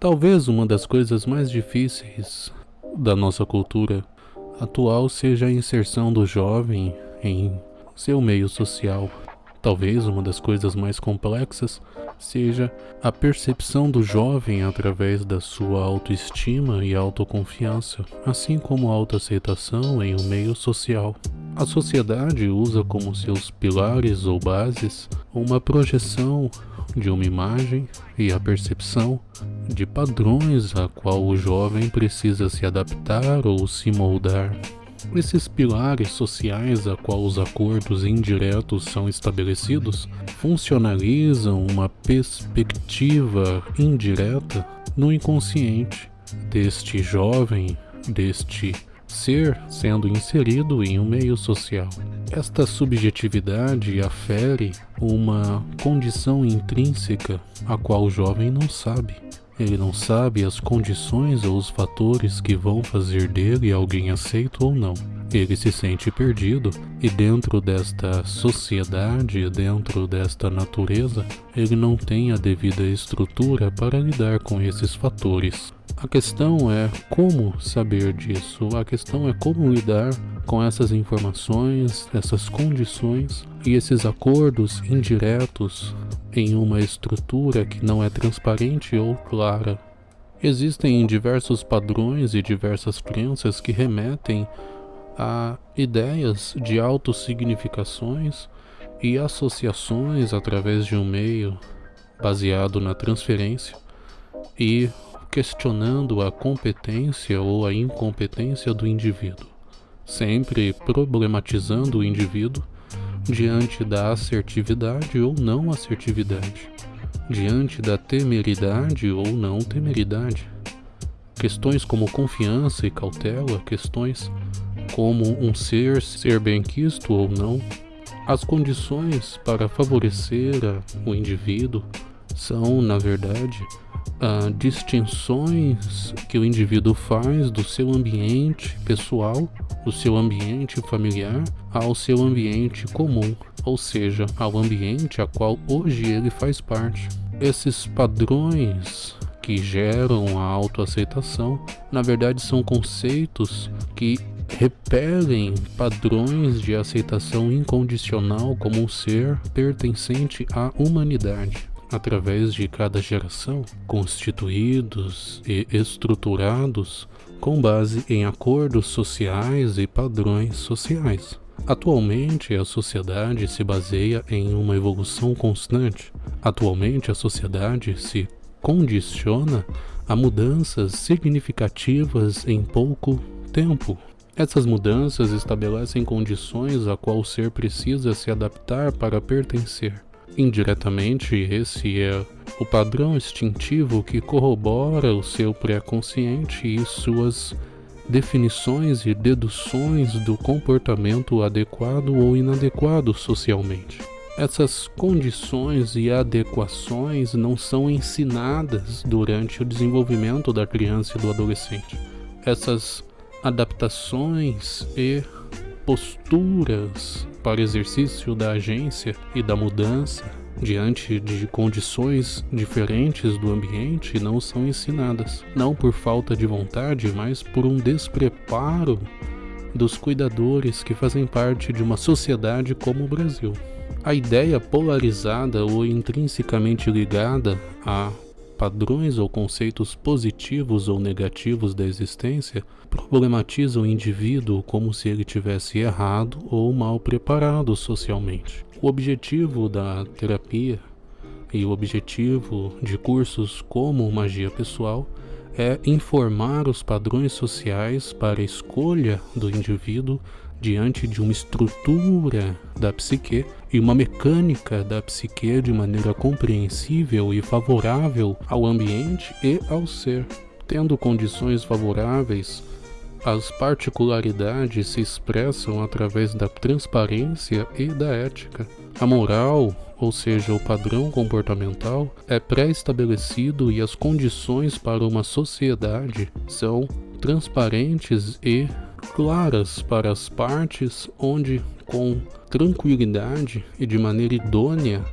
Talvez uma das coisas mais difíceis da nossa cultura atual seja a inserção do jovem em seu meio social. Talvez uma das coisas mais complexas seja a percepção do jovem através da sua autoestima e autoconfiança, assim como a autoaceitação em um meio social. A sociedade usa como seus pilares ou bases uma projeção de uma imagem e a percepção de padrões a qual o jovem precisa se adaptar ou se moldar. Esses pilares sociais a qual os acordos indiretos são estabelecidos funcionalizam uma perspectiva indireta no inconsciente deste jovem, deste ser sendo inserido em um meio social. Esta subjetividade afere uma condição intrínseca a qual o jovem não sabe. Ele não sabe as condições ou os fatores que vão fazer dele alguém aceito ou não. Ele se sente perdido e dentro desta sociedade, dentro desta natureza, ele não tem a devida estrutura para lidar com esses fatores. A questão é como saber disso, a questão é como lidar com essas informações, essas condições e esses acordos indiretos em uma estrutura que não é transparente ou clara. Existem diversos padrões e diversas crenças que remetem a ideias de autossignificações e associações através de um meio baseado na transferência e questionando a competência ou a incompetência do indivíduo, sempre problematizando o indivíduo diante da assertividade ou não assertividade, diante da temeridade ou não temeridade. Questões como confiança e cautela, questões como um ser ser benquisto ou não, as condições para favorecer o indivíduo são, na verdade, uh, distinções que o indivíduo faz do seu ambiente pessoal, do seu ambiente familiar, ao seu ambiente comum, ou seja, ao ambiente a qual hoje ele faz parte. Esses padrões que geram a autoaceitação, na verdade são conceitos que repelem padrões de aceitação incondicional como um ser pertencente à humanidade através de cada geração, constituídos e estruturados com base em acordos sociais e padrões sociais. Atualmente, a sociedade se baseia em uma evolução constante. Atualmente, a sociedade se condiciona a mudanças significativas em pouco tempo. Essas mudanças estabelecem condições a qual o ser precisa se adaptar para pertencer. Indiretamente, esse é o padrão instintivo que corrobora o seu pré-consciente e suas definições e deduções do comportamento adequado ou inadequado socialmente. Essas condições e adequações não são ensinadas durante o desenvolvimento da criança e do adolescente. Essas adaptações e posturas para exercício da agência e da mudança diante de condições diferentes do ambiente não são ensinadas, não por falta de vontade, mas por um despreparo dos cuidadores que fazem parte de uma sociedade como o Brasil. A ideia polarizada ou intrinsecamente ligada a padrões ou conceitos positivos ou negativos da existência problematizam o indivíduo como se ele tivesse errado ou mal preparado socialmente. O objetivo da terapia e o objetivo de cursos como magia pessoal é informar os padrões sociais para a escolha do indivíduo diante de uma estrutura da psique e uma mecânica da psique de maneira compreensível e favorável ao ambiente e ao ser. Tendo condições favoráveis, as particularidades se expressam através da transparência e da ética. A moral, ou seja, o padrão comportamental, é pré-estabelecido e as condições para uma sociedade são transparentes e claras para as partes, onde, com tranquilidade e de maneira idônea,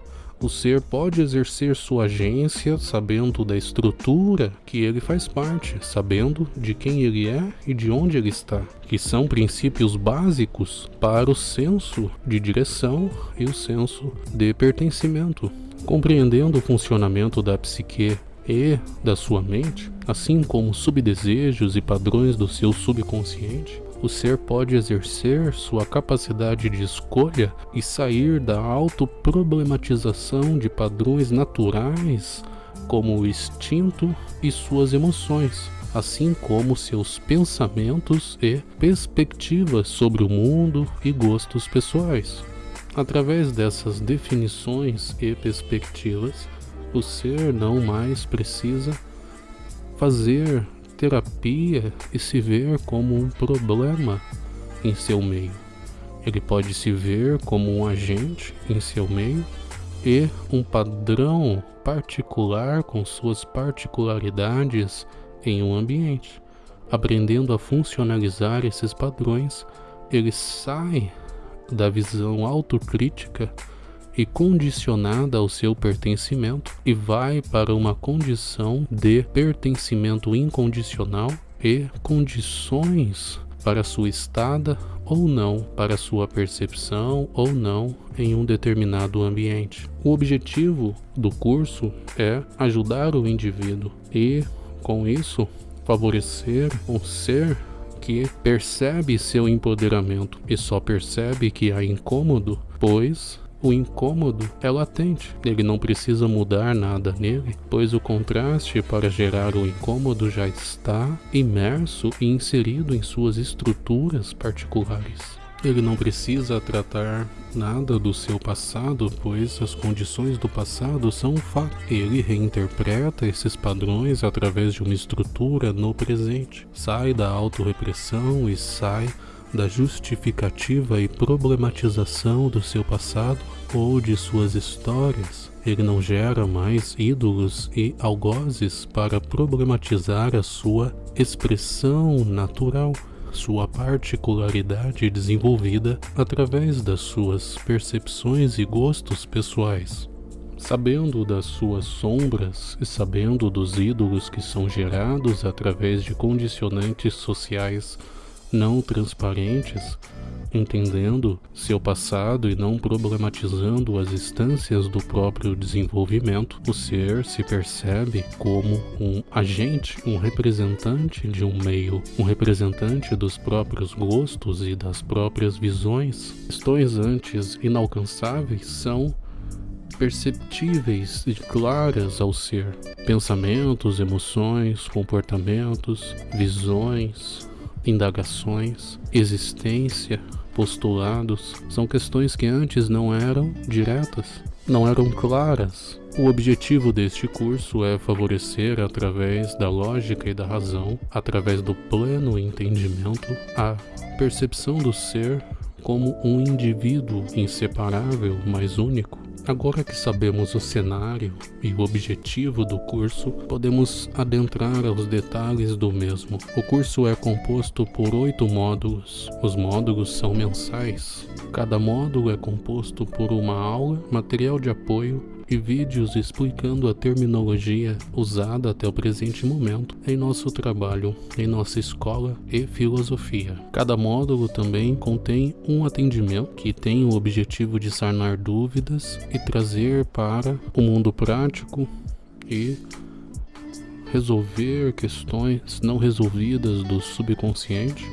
O ser pode exercer sua agência sabendo da estrutura que ele faz parte, sabendo de quem ele é e de onde ele está, que são princípios básicos para o senso de direção e o senso de pertencimento. Compreendendo o funcionamento da psique e da sua mente, assim como subdesejos e padrões do seu subconsciente, o ser pode exercer sua capacidade de escolha e sair da autoproblematização de padrões naturais como o instinto e suas emoções, assim como seus pensamentos e perspectivas sobre o mundo e gostos pessoais. Através dessas definições e perspectivas, o ser não mais precisa fazer terapia e se ver como um problema em seu meio. Ele pode se ver como um agente em seu meio e um padrão particular com suas particularidades em um ambiente. Aprendendo a funcionalizar esses padrões, ele sai da visão autocrítica e condicionada ao seu pertencimento e vai para uma condição de pertencimento incondicional e condições para sua estada ou não, para sua percepção ou não em um determinado ambiente. O objetivo do curso é ajudar o indivíduo e, com isso, favorecer um ser que percebe seu empoderamento e só percebe que há incômodo, pois o incômodo é latente, ele não precisa mudar nada nele, pois o contraste para gerar o incômodo já está imerso e inserido em suas estruturas particulares. Ele não precisa tratar nada do seu passado, pois as condições do passado são um fato. Ele reinterpreta esses padrões através de uma estrutura no presente. Sai da autorrepressão e sai da justificativa e problematização do seu passado ou de suas histórias, ele não gera mais ídolos e algozes para problematizar a sua expressão natural, sua particularidade desenvolvida através das suas percepções e gostos pessoais. Sabendo das suas sombras e sabendo dos ídolos que são gerados através de condicionantes sociais não transparentes, entendendo seu passado e não problematizando as instâncias do próprio desenvolvimento, o ser se percebe como um agente, um representante de um meio, um representante dos próprios gostos e das próprias visões. Questões antes inalcançáveis são perceptíveis e claras ao ser. Pensamentos, emoções, comportamentos, visões, indagações, existência, postulados, são questões que antes não eram diretas, não eram claras. O objetivo deste curso é favorecer, através da lógica e da razão, através do pleno entendimento, a percepção do ser como um indivíduo inseparável, mas único, Agora que sabemos o cenário e o objetivo do curso, podemos adentrar aos detalhes do mesmo. O curso é composto por oito módulos. Os módulos são mensais. Cada módulo é composto por uma aula, material de apoio e vídeos explicando a terminologia usada até o presente momento em nosso trabalho, em nossa escola e filosofia. Cada módulo também contém um atendimento que tem o objetivo de sanar dúvidas e trazer para o mundo prático e resolver questões não resolvidas do subconsciente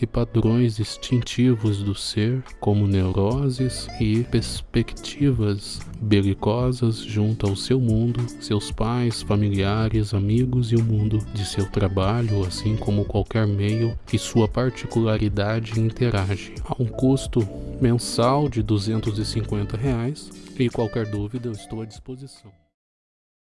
e padrões instintivos do ser, como neuroses e perspectivas belicosas junto ao seu mundo, seus pais, familiares, amigos e o mundo de seu trabalho, assim como qualquer meio que sua particularidade interage. A um custo mensal de 250 reais, e qualquer dúvida eu estou à disposição.